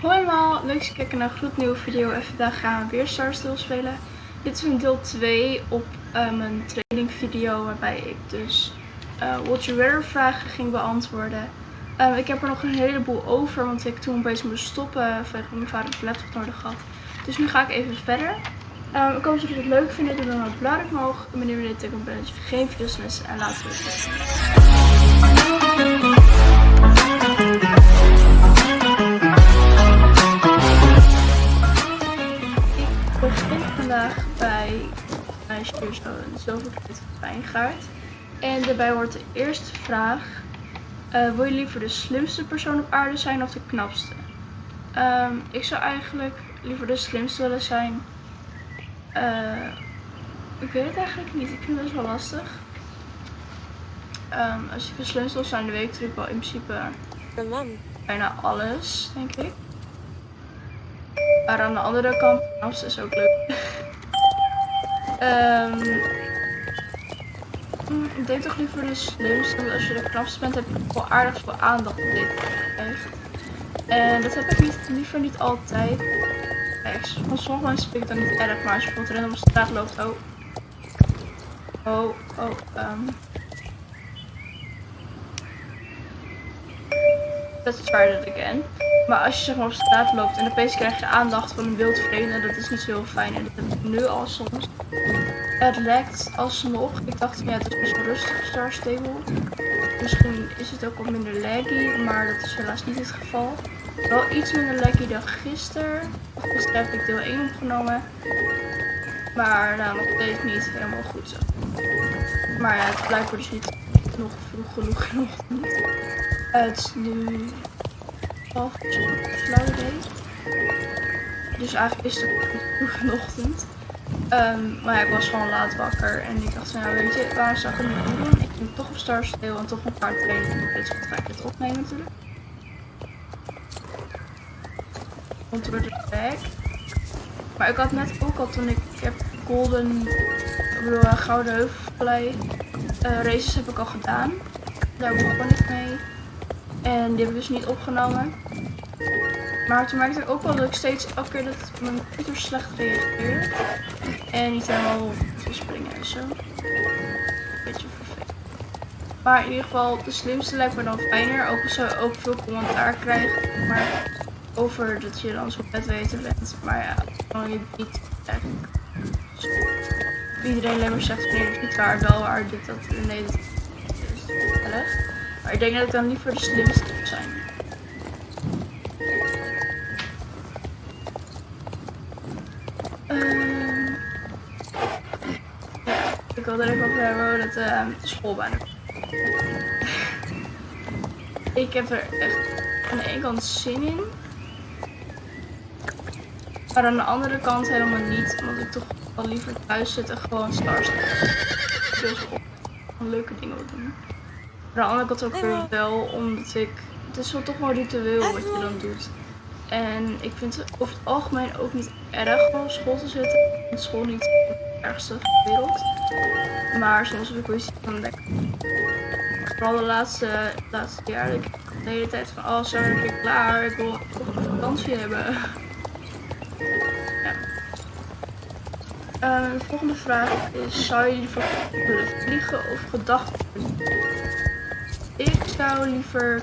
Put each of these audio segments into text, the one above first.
Hoi allemaal, leuk dat je kijkt naar een gloednieuwe video en vandaag gaan we weer Star Steel spelen. Dit is een deel 2 op uh, mijn training video waarbij ik dus uh, You Weather vragen ging beantwoorden. Uh, ik heb er nog een heleboel over, want ik toen bezig moest stoppen vanwege mijn vader de laptop nodig had. Dus nu ga ik even verder. ik hoop dat jullie het leuk vinden, doe dan een blauw omhoog. En wanneer we dit tekenen ben, dat je geen video's missen en laten we het vandaag bij zo een zilverkleed wijngaard. En daarbij wordt de eerste vraag. Uh, wil je liever de slimste persoon op aarde zijn of de knapste? Um, ik zou eigenlijk liever de slimste willen zijn. Uh, ik weet het eigenlijk niet. Ik vind het best wel lastig. Um, als ik de slimste wil zijn, dan weet ik natuurlijk wel in principe bijna alles, denk ik. Maar aan de andere kant, knapste is ook leuk. Um, ik denk toch liever de slimste. Als je de knapste bent, heb je wel aardig veel aandacht op dit. Echt. En dat heb ik niet, liever niet altijd. Echt. Van sommige mensen vind ik niet erg. Maar als je bijvoorbeeld random op straat loopt. Oh. Oh, oh. Um. That again. Maar als je zeg maar op straat loopt en opeens krijg je aandacht van een wild vreemde, dat is niet zo heel fijn. En dat heb ik nu al soms. Het lekt alsnog. Ik dacht, ja, het is best rustig, Star Stable. Misschien is het ook wat minder laggy, maar dat is helaas niet het geval. Wel iets minder laggy dan gisteren. Gisteren heb ik deel 1 opgenomen. Maar nou, nog steeds niet helemaal goed zo. Maar ja, het blijkt dus niet nog vroeg genoeg in. Het nu flauw idee. Dus eigenlijk is het vroeg in de ochtend. Um, maar ja, ik was gewoon laat wakker en ik dacht, nou weet je, waar zou ik het niet doen? Ik ging toch op Star Steel en toch een paar trainen. Ik weet ga ik het opnemen natuurlijk. We de back. Maar ik had net ook al toen ik, heb Golden, uh, Gouden Heuvelvallei uh, races heb ik al gedaan. Daar begon ik mee. En die heb ik dus niet opgenomen. Maar toen merkte ik ook wel dat ik steeds elke keer dat mijn computer slecht reageerde. En niet helemaal te springen en zo. Beetje vervelend. Maar in ieder geval, de slimste lijkt me dan fijner. Ook als je ook veel commentaar krijgt. Maar over dat je dan zo vet weten bent. Maar ja, gewoon je niet eigenlijk. Iedereen alleen maar zegt, nee, dat is niet waar, wel waar, dit, dat, nee, dat is. Maar ik denk dat ik dan liever de slimste zou zijn. Uh, ja, ik wil er even over hebben dat uh, schoolbaan. ik heb er echt aan de ene kant zin in. Maar aan de andere kant helemaal niet. Omdat ik toch wel liever thuis zit en gewoon stars. Dus op leuke dingen doen. Maar aan de andere kant ook weer wel, omdat ik... Het is wel toch wel ritueel wat je dan doet. En ik vind het over het algemeen ook niet erg om op school te zitten. School niet het ergste van de wereld. Maar soms heb ik wel iets van lekker. Vooral de laatste, laatste jaar. Ik de hele tijd van, oh zo ben ik klaar. Ik wil toch een vakantie hebben. ja. Uh, de volgende vraag is, zou je liever willen vliegen of gedachten? Ik zou liever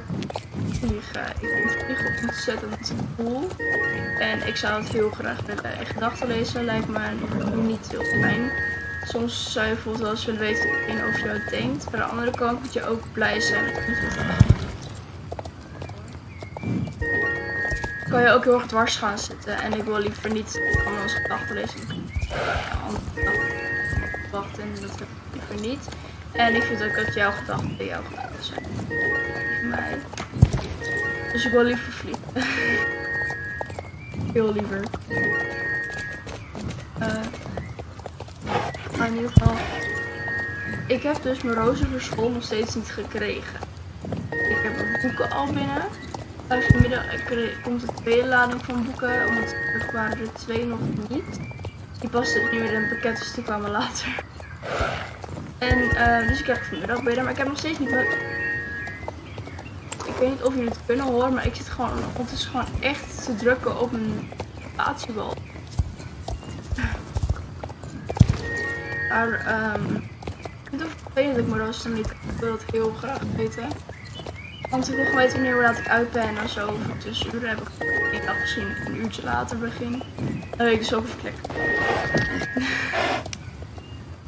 vliegen. Ik vind vliegen ontzettend cool. En ik zou het heel graag willen. En gedachten lezen lijkt me niet heel fijn. Soms zou je bijvoorbeeld wel eens willen weten wat over jou denkt. Maar aan de andere kant moet je ook blij zijn met kan je ook heel erg dwars gaan zitten. En ik wil liever niet anders gedachten lezen. Wachten, dat heb ik liever niet. En ik vind ook dat jouw gedachten bij jouw gedachten zijn. Mij. Dus ik wil liever vliegen. Heel liever. Uh, maar in ieder geval. Ik heb dus mijn rozen voor nog steeds niet gekregen. Ik heb mijn boeken al binnen. Vanmiddag komt de tweede lading van boeken, omdat er waren er twee nog niet. Die paste nu in een pakket, dus die kwamen later. En dus ik krijg vanmiddag binnen, maar ik heb nog steeds niet. Ik ik weet niet of jullie het kunnen horen, maar ik zit gewoon ondertussen gewoon echt te drukken op een spatiebal. Maar um, ik vervelend dat ik mijn rooster niet. Ik wil het heel graag weten. Want ik wil gewoon weten wanneer laat ik uit ben en zo. Voor tussenuren heb ik één dag gezien een uurtje later begin. Dan weet ik dus ook even klikken.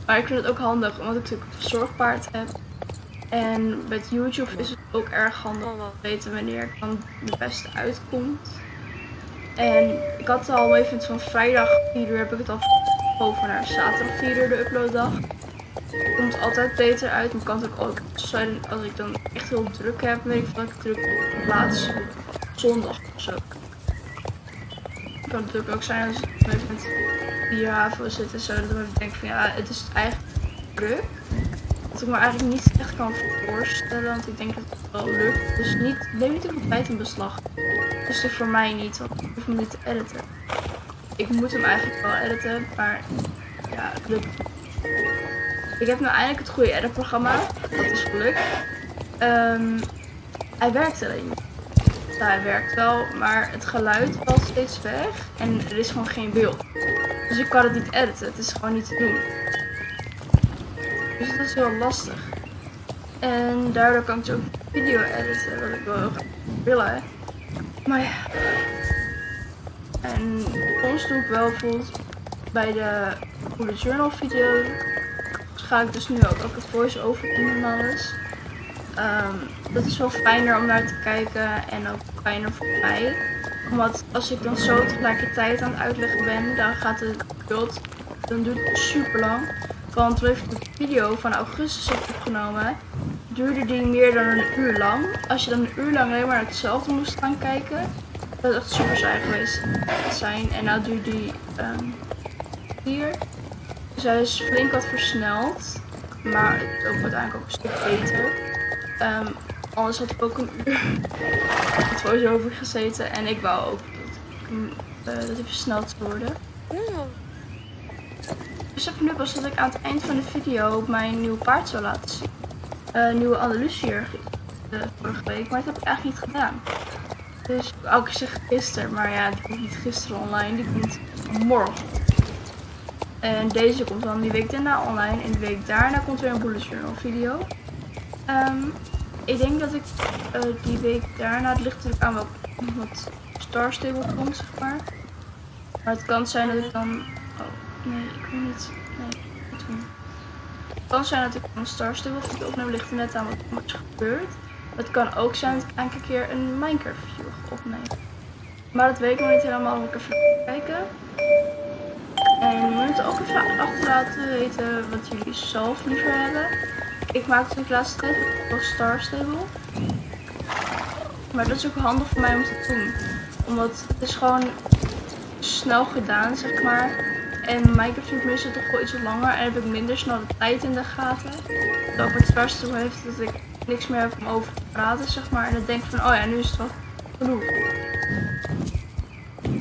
Maar ik vind het ook handig omdat ik natuurlijk een zorgpaard heb. En met YouTube is het ook erg handig om te weten wanneer ik dan de beste uitkomt. En ik had al even van vrijdag 4 uur heb ik het al over naar zaterdag 4 uur de uploaddag. Het komt altijd beter uit, maar kan het ook zijn als ik dan echt heel druk heb, weet ik dat ik druk op plaats zondag of zo. Kan natuurlijk ook zijn als ik met vier haven zit en zo, dat ik van ja, het is eigenlijk druk. Dat ik me eigenlijk niet echt kan voorstellen, want ik denk dat het wel lukt. Dus niet, neem niet te veel tijd in beslag. Dus is voor mij niet, want ik hoef hem niet te editen. Ik moet hem eigenlijk wel editen, maar ja, lukt. Ik heb nu eindelijk het goede editprogramma. Dat is gelukt. Um, hij werkt alleen Ja, hij werkt wel, maar het geluid valt steeds weg en er is gewoon geen beeld. Dus ik kan het niet editen. Het is gewoon niet te doen. Dus dat is heel lastig. En daardoor kan ik ook video editen, wat ik wel willen. Maar ja. En soms doe ik wel bijvoorbeeld bij de goede journal video. Ga ik dus nu ook, ook het voice-over doen en alles. Um, dat is wel fijner om naar te kijken en ook fijner voor mij. Omdat als ik dan zo tegelijkertijd aan het uitleggen ben, dan gaat het beeld, dan duurt het super lang. Want toen ik de video van augustus opgenomen, duurde die meer dan een uur lang. Als je dan een uur lang alleen maar hetzelfde moest gaan kijken, dat is echt super saai geweest zijn. En nou duurt die um, hier. Dus hij is flink wat versneld. Maar het is ook uiteindelijk ook een stuk beter. Um, anders had ik ook een uur het voice-over gezeten. En ik wou ook dat, uh, dat hij versneld worden. Dus heb nu pas dat ik aan het eind van de video mijn nieuwe paard zou laten zien. Uh, nieuwe Andalusier uh, vorige week, maar dat heb ik eigenlijk niet gedaan. Dus ook zeg gisteren, maar ja, die komt niet gisteren online, die komt morgen. En deze komt dan die week daarna online en de week daarna komt weer een bullet journal video. Um, ik denk dat ik uh, die week daarna, het ligt natuurlijk aan wat, wat Star Stable komt, zeg maar. Maar het kan zijn dat ik dan Nee, ik wil niet. Nee, niet doen. Het kan zijn dat ik een Star Stable video opneem, ligt er net aan wat er gebeurt. Het kan ook zijn dat ik enkele keer een Minecraft video opneem. Maar dat weet ik nog niet helemaal, moet ik even kijken. En je moet ook even achter laten weten wat jullie zelf liever hebben. Ik maakte de laatste tijd ook Star Stable. Maar dat is ook handig voor mij om te doen. Omdat het is gewoon snel gedaan, zeg maar. En Minecraft duurt meestal toch wel iets langer en heb ik minder snel de tijd in de gaten. Dat ook het verste heeft dat ik niks meer heb om over te praten, zeg maar. En dan denk ik van, oh ja, nu is het wel genoeg.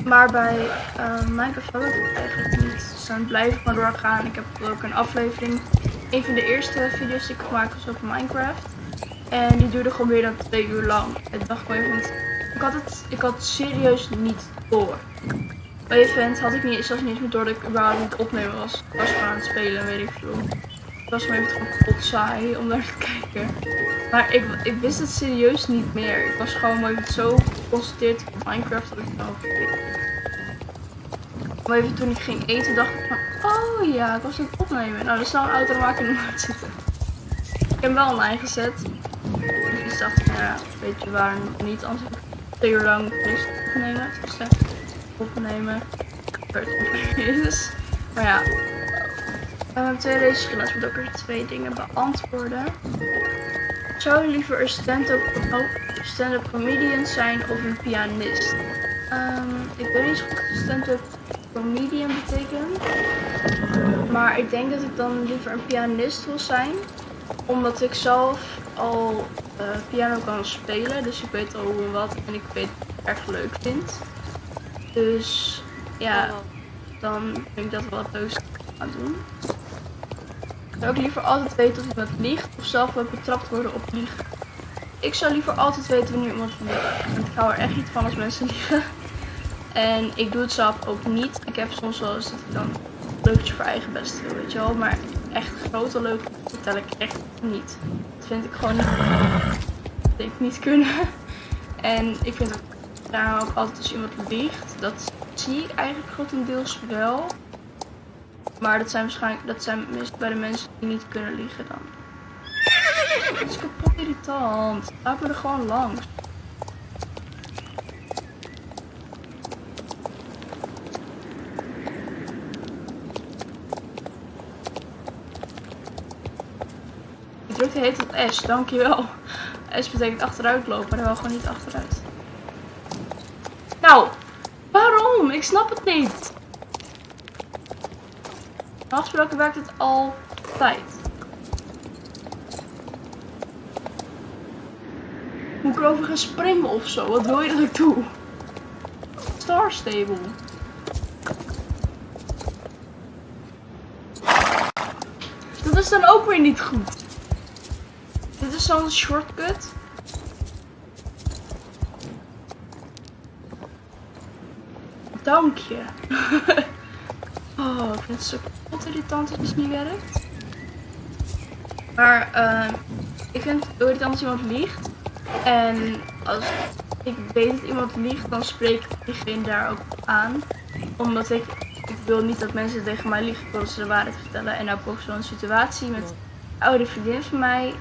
Maar bij uh, Minecraft heb ik het eigenlijk niet. Dus dan blijf ik maar doorgaan. Ik heb ook een aflevering. Een van de eerste video's die ik gemaakt was over Minecraft. En die duurde gewoon meer dan twee uur lang. En dacht ik even, ik had het, ik had het serieus niet door bij event had ik niet, zelfs niet eens meer door dat ik überhaupt niet opnemen was. Ik was gewoon aan het spelen, weet ik veel. Het was me even gewoon kapot saai om naar te kijken. Maar ik, ik wist het serieus niet meer. Ik was gewoon even zo geconcentreerd op Minecraft dat ik nou Maar even toen ik ging eten dacht ik van, oh ja, ik was aan het opnemen. Nou, er zal een auto maken de zitten. Ik heb wel online gezet. Dus ik dacht, nou ja, weet je waar niet, anders ik twee uur lang niks opnemen. Dus, opnemen. is. Maar ja. Um, twee raceschillen moet ook er twee dingen beantwoorden. Zou je liever een stand-up stand comedian zijn of een pianist? Um, ik weet niet zo goed wat stand-up comedian betekent. Maar ik denk dat ik dan liever een pianist wil zijn. Omdat ik zelf al uh, piano kan spelen. Dus ik weet al hoe en wat en ik weet ik erg leuk vind. Dus ja, dan vind ik dat wel het leukste gaan doen. Ik zou ook liever altijd weten of iemand liegt of zelf wel betrapt worden op liegen. ik zou liever altijd weten wanneer iemand liegt. Want ik hou er echt niet van als mensen liegen. En ik doe het zelf ook niet. Ik heb soms wel eens dat ik dan leukje voor eigen best wil, weet je wel. Maar echt grote leuke vertel ik echt niet. Dat vind ik gewoon niet, dat ik niet kunnen. En ik vind ook, daar ook altijd als iemand liegt, dat zie ik eigenlijk grotendeels wel. Maar dat zijn waarschijnlijk, dat zijn meestal bij de mensen die niet kunnen liegen dan. Het is kapot irritant. Laat me er gewoon langs. Ik druk de heet op S, dankjewel. S betekent achteruit lopen, dan wel gewoon niet achteruit. Nou, waarom? Ik snap het niet. Normaal gesproken werkt het altijd. Moet ik erover gaan springen of zo? Wat wil je dat ik doe? Star Stable. Dat is dan ook weer niet goed. Is zo'n shortcut. Dank je. oh, ik vind het zo kapot irritant dat het niet werkt. Maar uh, ik vind het irritant als iemand liegt. En als ik weet dat iemand liegt, dan spreek ik diegene daar ook aan. Omdat ik, ik wil niet dat mensen tegen mij liegen, ik ze de waarheid vertellen. En nou ook zo'n situatie met een oude vriendin van mij.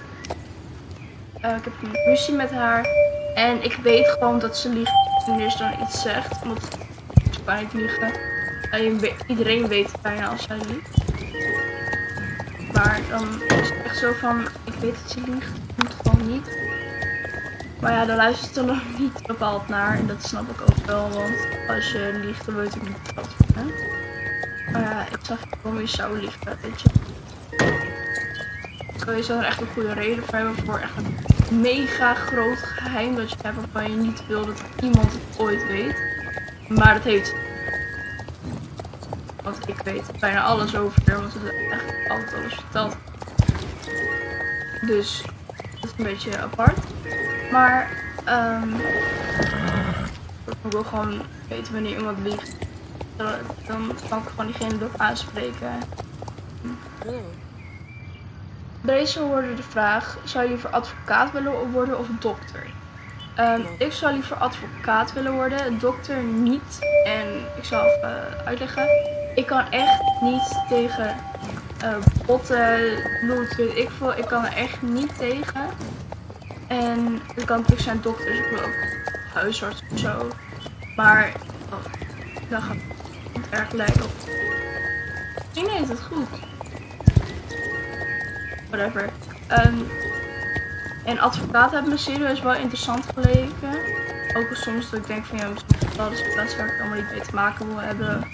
Uh, ik heb een ruzie met haar. En ik weet gewoon dat ze liegt wanneer ze dan iets zegt. Omdat ze kan liegen. iedereen weet bijna als zij liegt. Maar dan is het echt zo van, ik weet dat ze liegt, het moet gewoon niet. Maar ja, daar luistert er nog niet bepaald naar. En dat snap ik ook wel, want als je liegt, dan weet ik niet wat je bent. Maar ja, ik zag gewoon je zou liegen, weet je. Je zou er echt een goede reden voor hebben voor echt een mega groot geheim dat je hebt waarvan je niet wil dat iemand het ooit weet. Maar dat heeft Want ik weet bijna alles over haar, want ze heeft echt altijd alles verteld. Dus dat is een beetje apart. Maar um, ik wil gewoon weten wanneer iemand liegt. Dan kan ik gewoon diegene erop aanspreken. Deze hoorde de vraag, zou je liever advocaat willen worden of dokter? Um, ik zou liever advocaat willen worden, dokter niet. En ik zal even uitleggen. Ik kan echt niet tegen uh, botten, bloed, weet ik veel. Ik kan er echt niet tegen. En het kan natuurlijk zijn dokters, ik wil ook huisarts of zo. Maar oh, dan gaat het erg lijken op. Misschien heet het goed. Whatever. Um, en advocaat hebben me serieus wel interessant geleken. Ook soms dat ik denk van ja, dat is een plaats waar ik allemaal niet mee te maken wil hebben.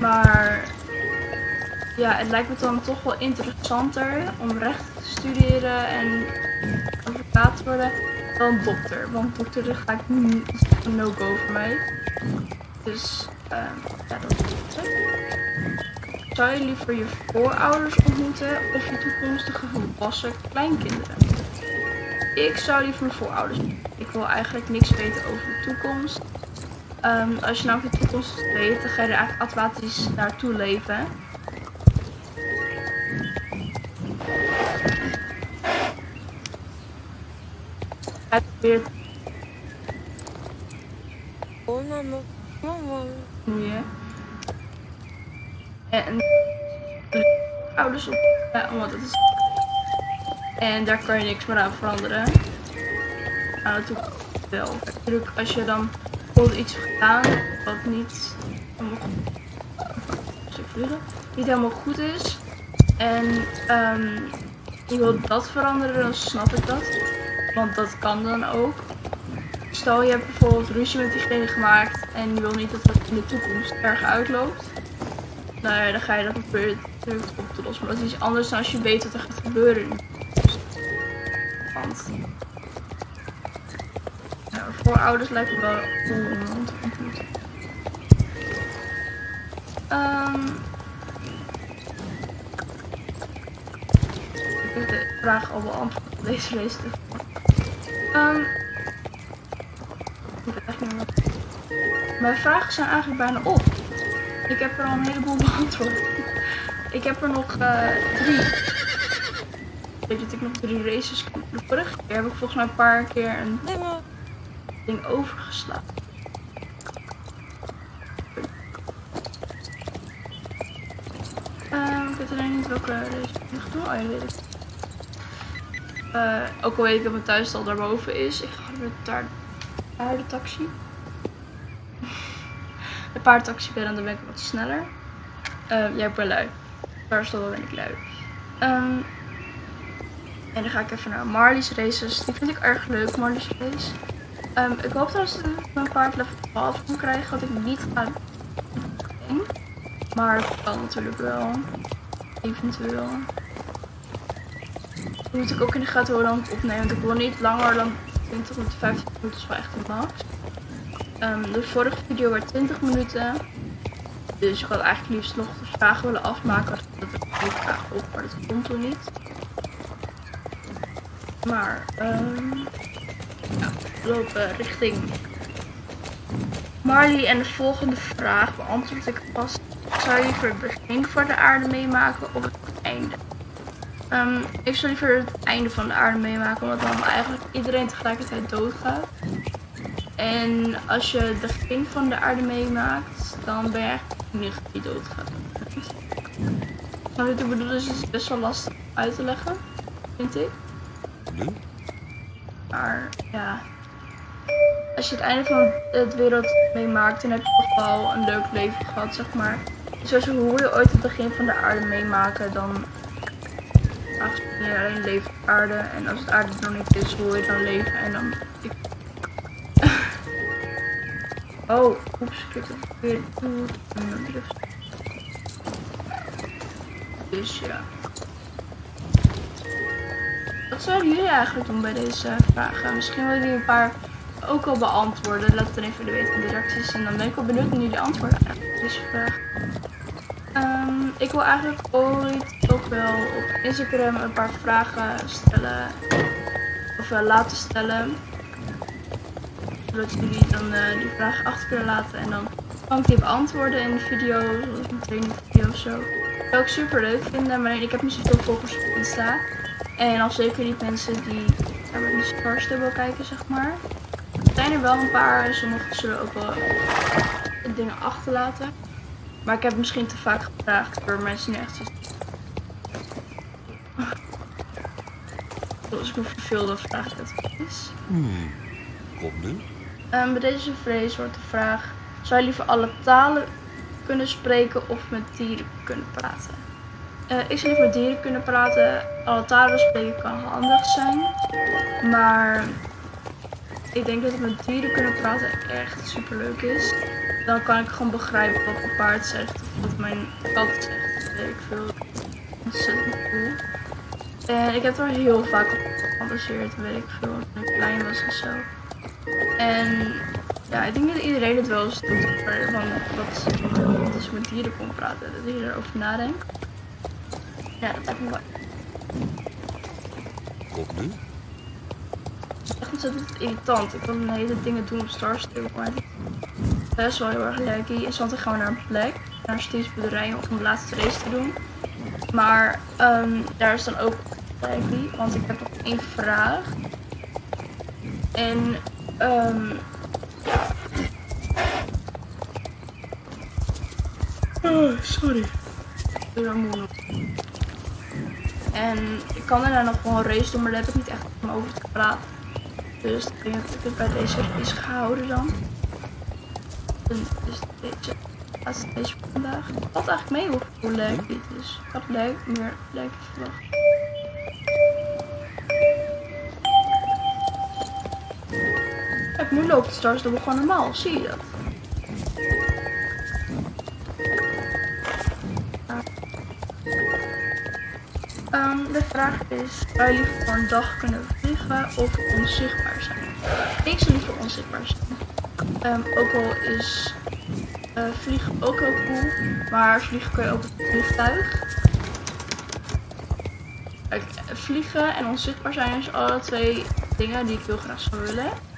Maar ja, het lijkt me dan toch wel interessanter om recht te studeren en advocaat te worden dan dokter. Want dokter dat ga ik niet, no-go voor mij. Dus uh, ja, dat is. Zou je liever je voorouders ontmoeten of je toekomstige volwassen kleinkinderen? Ik zou liever mijn voorouders Ik wil eigenlijk niks weten over de toekomst. Um, als je nou over de toekomst weet, dan ga je er eigenlijk automatisch naartoe leven. Weer. Oh, mama. Mama. Ja. En ouders is. En daar kan je niks meer aan veranderen. Nou, natuurlijk wel. Natuurlijk, als je dan bijvoorbeeld iets gedaan wat niet helemaal goed, niet helemaal goed is. En je wilt dat veranderen, dan snap ik dat. Want dat kan dan ook. Stel je hebt bijvoorbeeld ruzie met diegene gemaakt en je wil niet dat dat in de toekomst erg uitloopt. Nou ja, dan ga je dat proberen op te lossen. Maar dat is iets anders dan als je weet wat er gaat gebeuren. Want ja, voorouders lijkt me wel cool om te ontmoeten. Um, ik heb de vraag al beantwoord. Deze leest Ehm. Mijn vragen zijn eigenlijk bijna op. Ik heb er al een heleboel beantwoord. Ik heb er nog eh, drie. Weet je dat ik nog drie races kan. De vorige keer heb ik volgens mij een paar keer een ding overgeslagen. Ehm, ik weet alleen niet welke race ik nog doe. Oh ja, weet ik. Eh, ook al weet ik dat mijn thuisstal daarboven is. Ik ga weer daar naar de taxi. De paardtaxi ben en dan ben ik wat sneller. Uh, ja, ik ben lui. Thuisstal ben ik lui. Ehm, en dan ga ik even naar Marley's races. Die vind ik erg leuk, Marley's race. Ehm, ik hoop dat ik mijn paard level 12 kan krijgen, wat ik niet ga doen. Maar dat kan natuurlijk wel. Eventueel. Moet ik ook in de gaten ik opneem, want ik wil niet langer dan 20 tot 15 minuten, is wel echt de max. Ehm, de vorige video werd 20 minuten. Dus ik had eigenlijk liefst nog de vragen willen afmaken. Dat ik die vraag op, maar dat komt toen niet. Maar, ja, we lopen richting Marley. En de volgende vraag beantwoord ik pas. Zou je liever het begin van de aarde meemaken of het einde? Ehm, ik zou liever het einde van de aarde meemaken, omdat dan eigenlijk iedereen tegelijkertijd doodgaat. En als je het begin van de aarde meemaakt, dan ben je eigenlijk de enige die doodgaat. Nou, wat ik bedoel is, het is best wel lastig uit te leggen, vind ik. Nu? Maar ja, als je het einde van het wereld meemaakt, dan heb je toch wel een leuk leven gehad, zeg maar. Zoals hoe je ooit het begin van de aarde meemaken, dan je alleen leeft aarde. En als het aarde nog niet is, hoe je dan leven en dan... Ik... oh, oeps, ik heb het weer. Dus ja. Wat zouden jullie eigenlijk doen bij deze vragen? Misschien willen jullie een paar ook al beantwoorden. Laat het dan even weten in de reacties. En dan ben ik wel benieuwd naar jullie antwoorden op deze vraag. Ehm, ik wil eigenlijk ooit ook wel op Instagram een paar vragen stellen. Of uh, laten stellen. Zodat jullie dan uh, die vragen achter kunnen laten. En dan kan ik die beantwoorden in de video. Zoals een training video of zo. Dat zou ik super leuk vinden. Maar ik heb niet zoveel volgers op Insta. En al zeker niet mensen die naar mijn Stars willen kijken, zeg maar. Er zijn er wel een paar. Sommigen zullen ook wel dingen achterlaten. Maar ik heb misschien te vaak gevraagd door mensen die echt zo... Als ik me verveel, dan vraag ik het eens. Hmm. Kom nu. Um, bij deze vrees wordt de vraag: zou je liever alle talen kunnen spreken of met dieren kunnen praten? Uh, ik zou liever met dieren kunnen praten. Alle talen spreken kan handig zijn. Maar ik denk dat het met dieren kunnen praten echt super leuk is. Dan kan ik gewoon begrijpen wat mijn paard zegt of wat mijn kat zegt. Weet ik veel. Ontzettend cool. En ik heb er heel vaak op gefantaseerd, weet ik veel, toen ik klein was of zo. En ja, ik denk dat iedereen het wel eens doet. Van wat, wat als ik met dieren kon praten, dat je erover nadenkt. Ja, dat lijkt me wel Kom nu. echt ontzettend irritant. Ik wil een hele dingen doen op Star Stable, maar best wel heel erg leuk. Hier zat gaan we naar een plek, naar een steedsboerderij om de laatste race te doen. Maar ehm, daar is dan ook want ik heb nog één vraag. En ehm Oh, sorry. Nog. En ik kan daarna nog gewoon race doen, maar daar heb ik niet echt om over te praten. Dus ik denk dat ik het bij deze is gehouden dan. En dus deze laatste voor vandaag. Had eigenlijk mee hoe, leuk dit is. Had leuk, meer leuk verwacht. Nu loopt het Stars Double gewoon normaal, zie je dat? Ehm, de vraag is, zou liever voor een dag kunnen vliegen of onzichtbaar zijn? Ik zou liever onzichtbaar zijn. Ehm, ook al is eh, vliegen ook heel cool, maar vliegen kun je ook met een vliegtuig. Kijk, vliegen en onzichtbaar zijn is alle twee dingen die ik heel graag zou willen.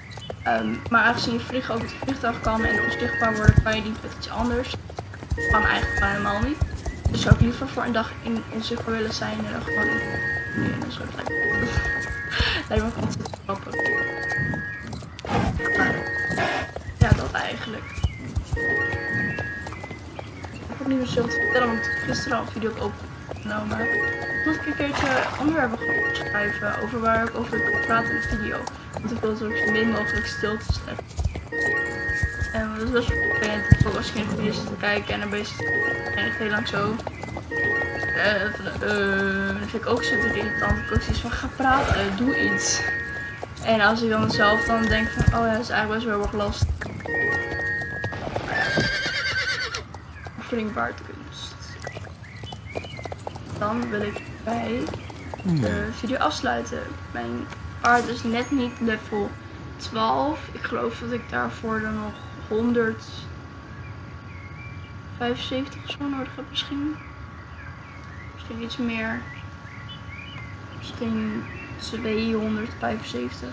Ehm, maar aangezien je vliegen met het vliegtuig kan en onzichtbaar worden, kan je niet met iets anders. Kan eigenlijk gewoon helemaal niet. Dus zou ik liever voor een dag in onzichtbaar willen zijn dan gewoon in, een soort lijkt me ontzettend grappig. Ja, dat eigenlijk. Ik heb niet meer zoveel te vertellen, want gisteren al een video opgenomen. Moet ik een keertje onderwerpen gaan over waar ik over kan praten in de video. Ik wil zo min mogelijk stil te zetten. En dat is best wel vervelend. Ook als ik in te kijken en dan ben je en heel lang zo. Eh, van, eh, dat vind ik ook super irritant. Ik ook zoiets van ga praten, doe iets. En als ik dan zelf dan denk van, oh ja, dat is eigenlijk best wel erg lastig. Springbaardkunst. Dan wil ik bij de video afsluiten. Mijn paard is net niet level 12. Ik geloof dat ik daarvoor dan nog 175 of zo nodig heb misschien. Misschien iets meer. Misschien 275.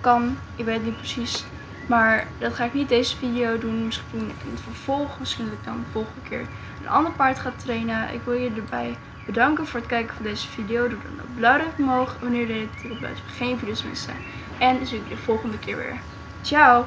Kan, ik weet niet precies. Maar dat ga ik niet deze video doen. Misschien in het vervolg. Misschien dat ik dan de volgende keer een ander paard ga trainen. Ik wil je erbij bedanken voor het kijken van deze video. Doe dan een blauw duimpje omhoog wanneer dit op blijft. Geen video's missen. En dan zie ik je de volgende keer weer. Ciao!